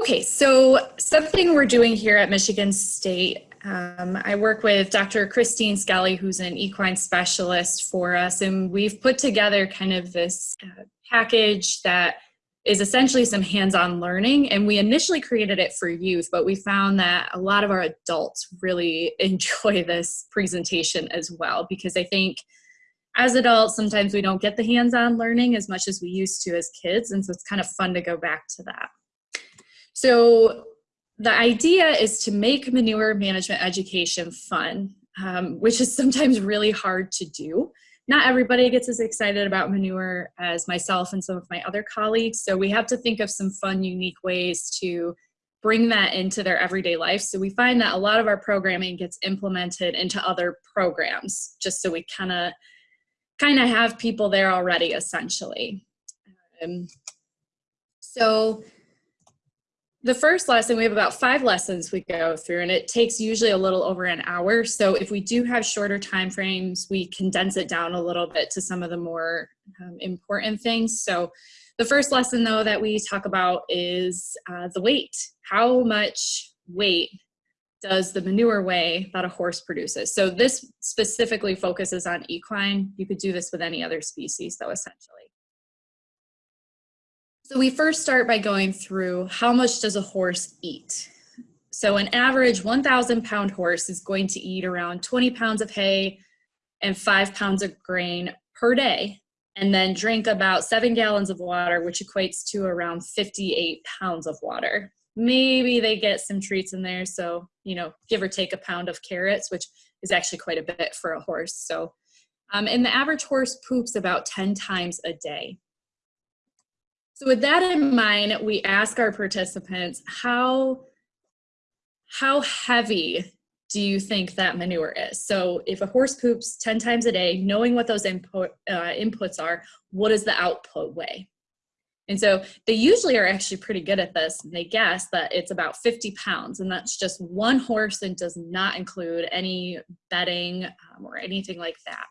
Okay, so something we're doing here at Michigan State, um, I work with Dr. Christine Skelly, who's an equine specialist for us, and we've put together kind of this uh, package that is essentially some hands-on learning and we initially created it for youth but we found that a lot of our adults really enjoy this presentation as well because i think as adults sometimes we don't get the hands-on learning as much as we used to as kids and so it's kind of fun to go back to that so the idea is to make manure management education fun um, which is sometimes really hard to do not everybody gets as excited about manure as myself and some of my other colleagues. So we have to think of some fun, unique ways to bring that into their everyday life. So we find that a lot of our programming gets implemented into other programs, just so we kind of kind of have people there already, essentially. Um, so the first lesson, we have about five lessons we go through and it takes usually a little over an hour. So if we do have shorter time frames, we condense it down a little bit to some of the more um, important things. So the first lesson though that we talk about is uh, the weight. How much weight does the manure weigh that a horse produces? So this specifically focuses on equine. You could do this with any other species though, essentially. So we first start by going through how much does a horse eat? So an average 1,000 pound horse is going to eat around 20 pounds of hay and five pounds of grain per day, and then drink about seven gallons of water, which equates to around 58 pounds of water. Maybe they get some treats in there, so, you know, give or take a pound of carrots, which is actually quite a bit for a horse. So, um, and the average horse poops about 10 times a day. So with that in mind, we ask our participants, how, how heavy do you think that manure is? So if a horse poops 10 times a day, knowing what those input, uh, inputs are, what does the output weigh? And so they usually are actually pretty good at this. They guess that it's about 50 pounds, and that's just one horse and does not include any bedding um, or anything like that.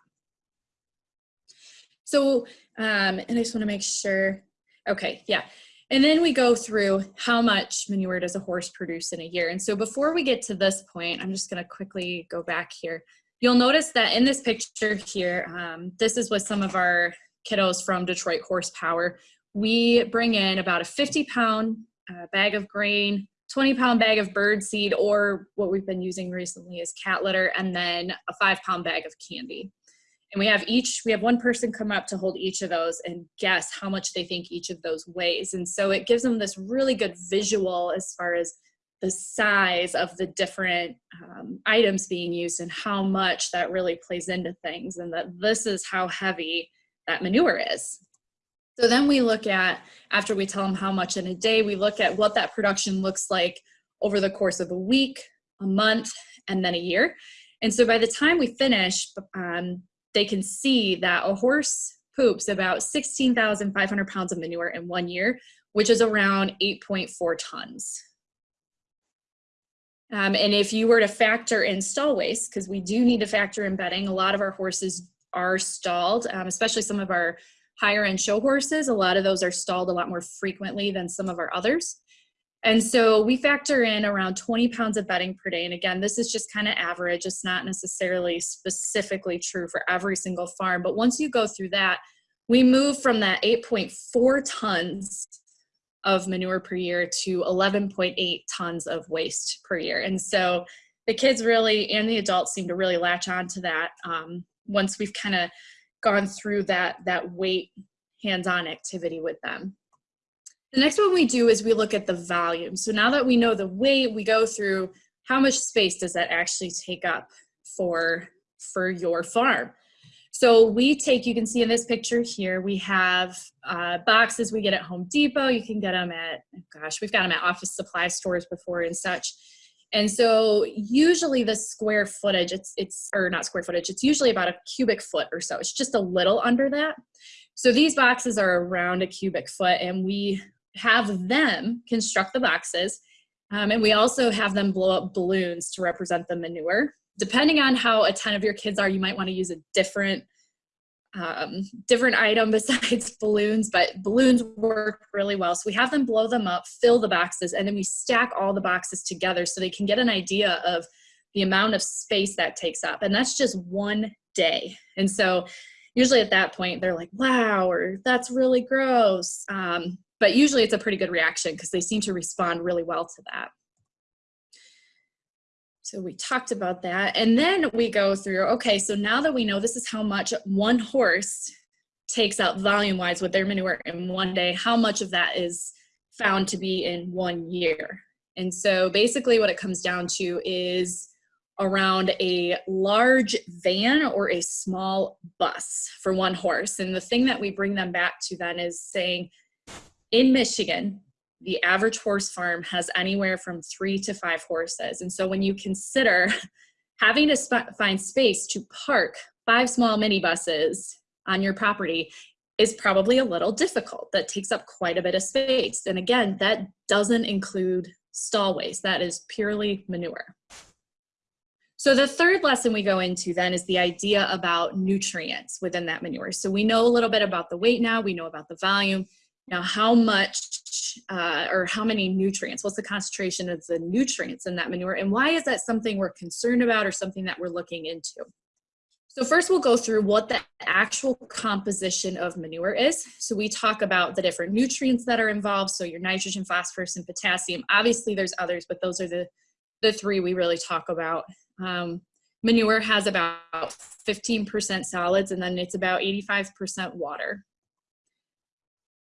So, um, and I just wanna make sure, Okay, yeah. And then we go through how much manure does a horse produce in a year. And so before we get to this point, I'm just gonna quickly go back here. You'll notice that in this picture here, um, this is with some of our kiddos from Detroit Horsepower. We bring in about a 50 pound uh, bag of grain, 20 pound bag of bird seed, or what we've been using recently is cat litter, and then a five pound bag of candy and we have each we have one person come up to hold each of those and guess how much they think each of those weighs. And so it gives them this really good visual as far as the size of the different um, items being used and how much that really plays into things and that this is how heavy that manure is. So then we look at after we tell them how much in a day we look at what that production looks like over the course of a week a month and then a year. And so by the time we finish um, they can see that a horse poops about 16,500 pounds of manure in one year, which is around 8.4 tons. Um, and if you were to factor in stall waste, because we do need to factor in bedding, a lot of our horses are stalled, um, especially some of our higher end show horses. A lot of those are stalled a lot more frequently than some of our others. And so we factor in around 20 pounds of bedding per day. And again, this is just kind of average. It's not necessarily specifically true for every single farm. But once you go through that, we move from that 8.4 tons of manure per year to 11.8 tons of waste per year. And so the kids really, and the adults seem to really latch on to that um, once we've kind of gone through that, that weight hands-on activity with them. The next one we do is we look at the volume. So now that we know the weight, we go through how much space does that actually take up for, for your farm. So we take, you can see in this picture here, we have uh, boxes we get at Home Depot. You can get them at, gosh, we've got them at office supply stores before and such. And so usually the square footage, it's, it's, or not square footage, it's usually about a cubic foot or so. It's just a little under that. So these boxes are around a cubic foot and we have them construct the boxes. Um, and we also have them blow up balloons to represent the manure. Depending on how attentive your kids are, you might want to use a different um, different item besides balloons, but balloons work really well. So we have them blow them up, fill the boxes, and then we stack all the boxes together so they can get an idea of the amount of space that takes up. And that's just one day. And so usually at that point, they're like, wow, or that's really gross. Um, but usually it's a pretty good reaction because they seem to respond really well to that. So we talked about that. And then we go through, okay, so now that we know this is how much one horse takes out volume wise with their manure in one day, how much of that is found to be in one year? And so basically what it comes down to is around a large van or a small bus for one horse. And the thing that we bring them back to then is saying in Michigan, the average horse farm has anywhere from three to five horses. And so when you consider having to sp find space to park five small minibuses on your property is probably a little difficult. That takes up quite a bit of space. And again, that doesn't include stall waste. That is purely manure. So the third lesson we go into then is the idea about nutrients within that manure. So we know a little bit about the weight now, we know about the volume. Now how much uh, or how many nutrients, what's the concentration of the nutrients in that manure and why is that something we're concerned about or something that we're looking into? So first we'll go through what the actual composition of manure is. So we talk about the different nutrients that are involved. So your nitrogen, phosphorus, and potassium. Obviously there's others, but those are the, the three we really talk about. Um, manure has about 15% solids and then it's about 85% water.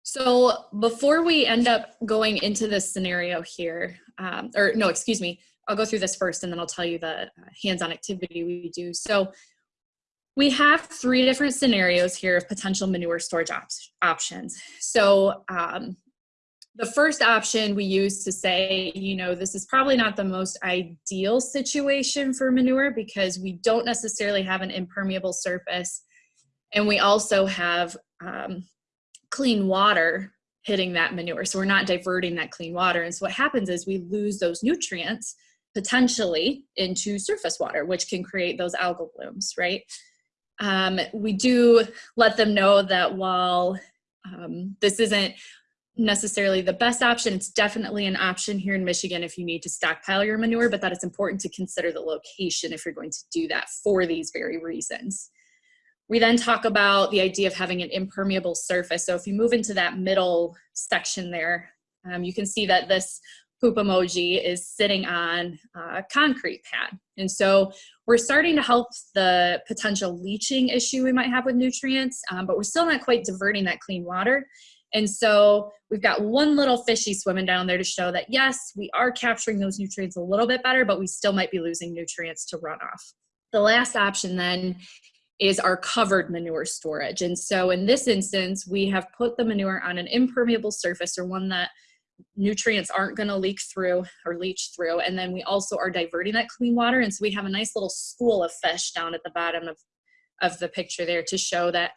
So before we end up going into this scenario here, um, or no, excuse me, I'll go through this first and then I'll tell you the uh, hands-on activity we do. So we have three different scenarios here of potential manure storage op options. So um, the first option we use to say, you know, this is probably not the most ideal situation for manure because we don't necessarily have an impermeable surface and we also have um, clean water hitting that manure. So we're not diverting that clean water. And so what happens is we lose those nutrients potentially into surface water, which can create those algal blooms, right? Um, we do let them know that while um, this isn't necessarily the best option, it's definitely an option here in Michigan if you need to stockpile your manure, but that it's important to consider the location if you're going to do that for these very reasons. We then talk about the idea of having an impermeable surface. So if you move into that middle section there, um, you can see that this poop emoji is sitting on a concrete pad. And so we're starting to help the potential leaching issue we might have with nutrients, um, but we're still not quite diverting that clean water. And so we've got one little fishy swimming down there to show that yes, we are capturing those nutrients a little bit better, but we still might be losing nutrients to runoff. The last option then is our covered manure storage. And so in this instance, we have put the manure on an impermeable surface or one that nutrients aren't gonna leak through or leach through. And then we also are diverting that clean water. And so we have a nice little school of fish down at the bottom of, of the picture there to show that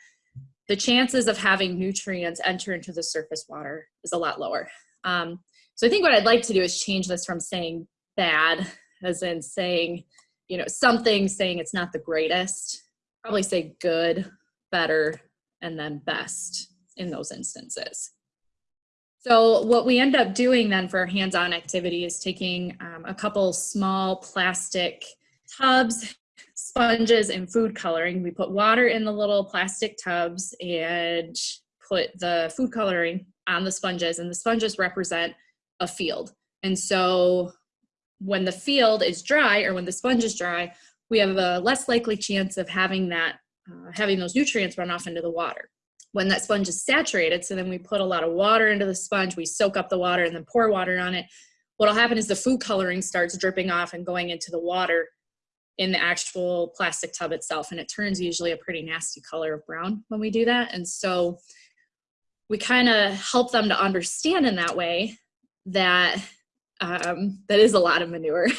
the chances of having nutrients enter into the surface water is a lot lower. Um, so I think what I'd like to do is change this from saying bad, as in saying, you know, something saying it's not the greatest, probably say good, better, and then best in those instances. So what we end up doing then for our hands-on activity is taking um, a couple small plastic tubs, sponges, and food coloring. We put water in the little plastic tubs and put the food coloring on the sponges, and the sponges represent a field. And so when the field is dry or when the sponge is dry, we have a less likely chance of having that, uh, having those nutrients run off into the water. When that sponge is saturated, so then we put a lot of water into the sponge, we soak up the water and then pour water on it. What'll happen is the food coloring starts dripping off and going into the water in the actual plastic tub itself. And it turns usually a pretty nasty color of brown when we do that. And so we kind of help them to understand in that way that um, that is a lot of manure.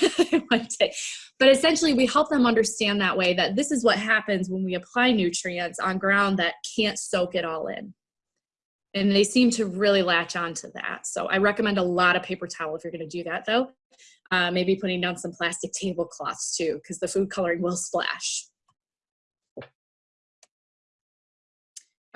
But essentially we help them understand that way that this is what happens when we apply nutrients on ground that can't soak it all in. And they seem to really latch on to that. So I recommend a lot of paper towel if you're gonna do that though. Uh, maybe putting down some plastic tablecloths too, because the food coloring will splash.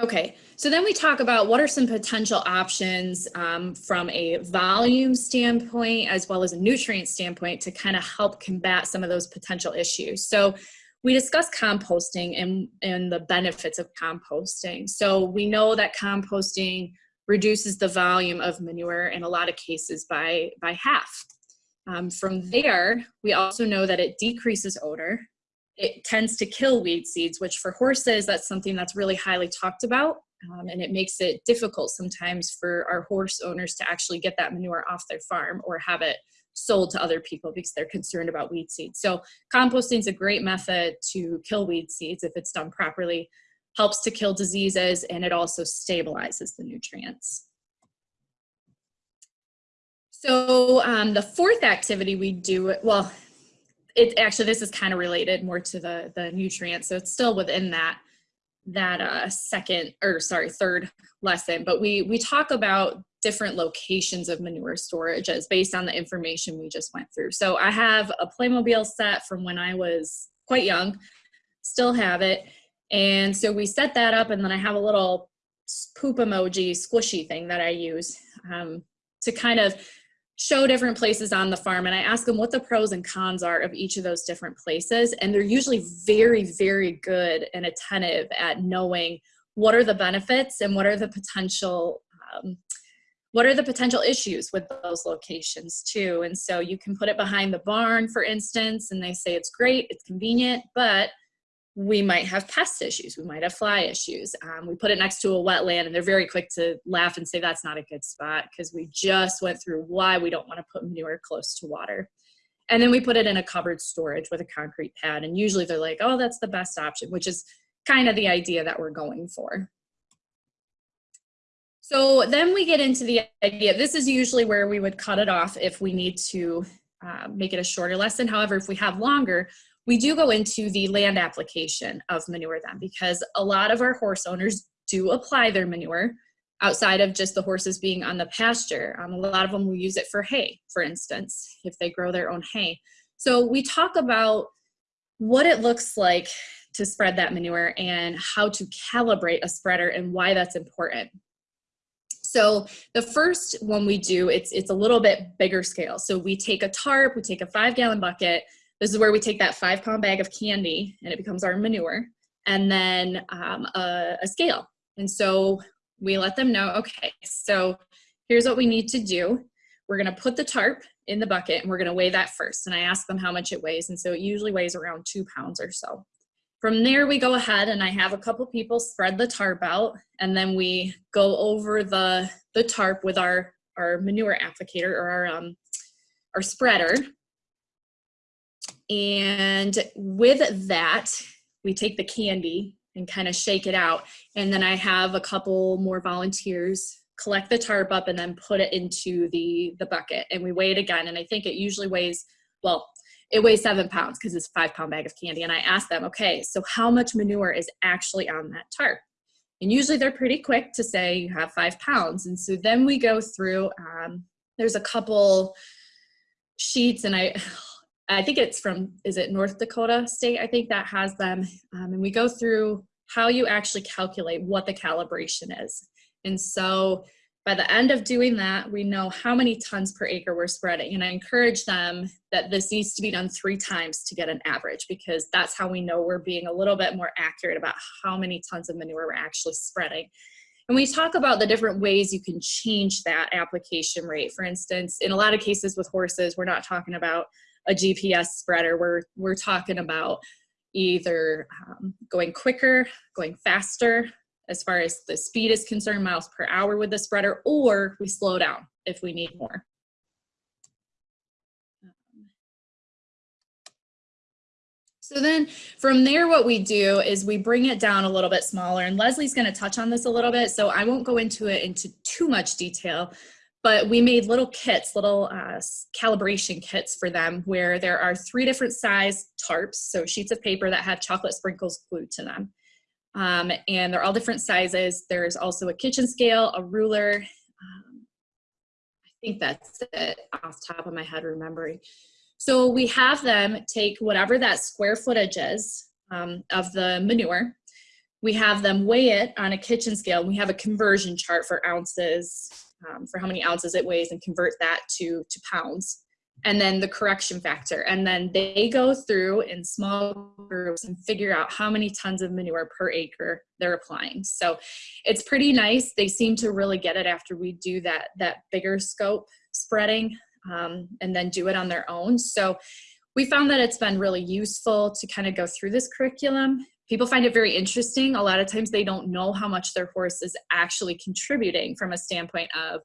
Okay, so then we talk about what are some potential options um, from a volume standpoint as well as a nutrient standpoint to kind of help combat some of those potential issues. So we discussed composting and, and the benefits of composting. So we know that composting reduces the volume of manure in a lot of cases by, by half. Um, from there, we also know that it decreases odor, it tends to kill weed seeds, which for horses, that's something that's really highly talked about. Um, and it makes it difficult sometimes for our horse owners to actually get that manure off their farm or have it sold to other people because they're concerned about weed seeds. So composting is a great method to kill weed seeds if it's done properly, helps to kill diseases, and it also stabilizes the nutrients. So um, the fourth activity we do, well, it actually this is kind of related more to the the nutrients so it's still within that that uh second or sorry third lesson but we we talk about different locations of manure storage as based on the information we just went through. So i have a playmobil set from when i was quite young still have it and so we set that up and then i have a little poop emoji squishy thing that i use um, to kind of show different places on the farm and I ask them what the pros and cons are of each of those different places. And they're usually very, very good and attentive at knowing what are the benefits and what are the potential um, what are the potential issues with those locations too and so you can put it behind the barn for instance and they say it's great it's convenient but we might have pest issues. We might have fly issues. Um, we put it next to a wetland and they're very quick to laugh and say that's not a good spot because we just went through why we don't want to put manure close to water. And then we put it in a covered storage with a concrete pad. And usually they're like, oh, that's the best option, which is kind of the idea that we're going for. So then we get into the idea, this is usually where we would cut it off if we need to uh, make it a shorter lesson. However, if we have longer, we do go into the land application of manure then because a lot of our horse owners do apply their manure outside of just the horses being on the pasture. Um, a lot of them will use it for hay, for instance, if they grow their own hay. So we talk about what it looks like to spread that manure and how to calibrate a spreader and why that's important. So the first one we do, it's, it's a little bit bigger scale. So we take a tarp, we take a five gallon bucket, this is where we take that five pound bag of candy and it becomes our manure and then um, a, a scale. And so we let them know, okay, so here's what we need to do. We're gonna put the tarp in the bucket and we're gonna weigh that first. And I ask them how much it weighs. And so it usually weighs around two pounds or so. From there, we go ahead and I have a couple people spread the tarp out and then we go over the, the tarp with our, our manure applicator or our, um, our spreader and with that, we take the candy and kind of shake it out. And then I have a couple more volunteers collect the tarp up and then put it into the, the bucket and we weigh it again. And I think it usually weighs, well, it weighs seven pounds because it's a five pound bag of candy. And I ask them, okay, so how much manure is actually on that tarp? And usually they're pretty quick to say you have five pounds. And so then we go through, um, there's a couple sheets and I, I think it's from, is it North Dakota State? I think that has them. Um, and we go through how you actually calculate what the calibration is. And so by the end of doing that, we know how many tons per acre we're spreading. And I encourage them that this needs to be done three times to get an average because that's how we know we're being a little bit more accurate about how many tons of manure we're actually spreading. And we talk about the different ways you can change that application rate. For instance, in a lot of cases with horses, we're not talking about a GPS spreader. We're, we're talking about either um, going quicker, going faster as far as the speed is concerned, miles per hour with the spreader, or we slow down if we need more. So then from there, what we do is we bring it down a little bit smaller and Leslie's gonna touch on this a little bit. So I won't go into it into too much detail, but we made little kits, little uh, calibration kits for them where there are three different size tarps, so sheets of paper that have chocolate sprinkles glued to them. Um, and they're all different sizes. There's also a kitchen scale, a ruler. Um, I think that's it off top of my head remembering. So we have them take whatever that square footage is um, of the manure, we have them weigh it on a kitchen scale. We have a conversion chart for ounces, um, for how many ounces it weighs and convert that to, to pounds. And then the correction factor. And then they go through in small groups and figure out how many tons of manure per acre they're applying. So it's pretty nice. They seem to really get it after we do that, that bigger scope spreading um, and then do it on their own. So we found that it's been really useful to kind of go through this curriculum. People find it very interesting. A lot of times they don't know how much their horse is actually contributing from a standpoint of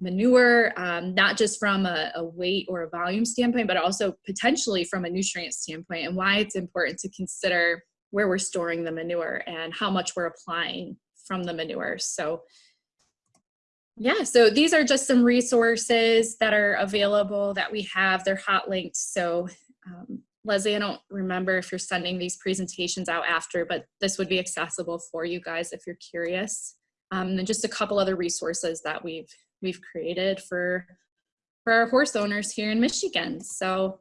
manure, um, not just from a, a, weight or a volume standpoint, but also potentially from a nutrient standpoint and why it's important to consider where we're storing the manure and how much we're applying from the manure. So yeah, so these are just some resources that are available that we have. They're hot linked. So um, Leslie, I don't remember if you're sending these presentations out after, but this would be accessible for you guys if you're curious. Um, and just a couple other resources that we've we've created for for our horse owners here in Michigan. So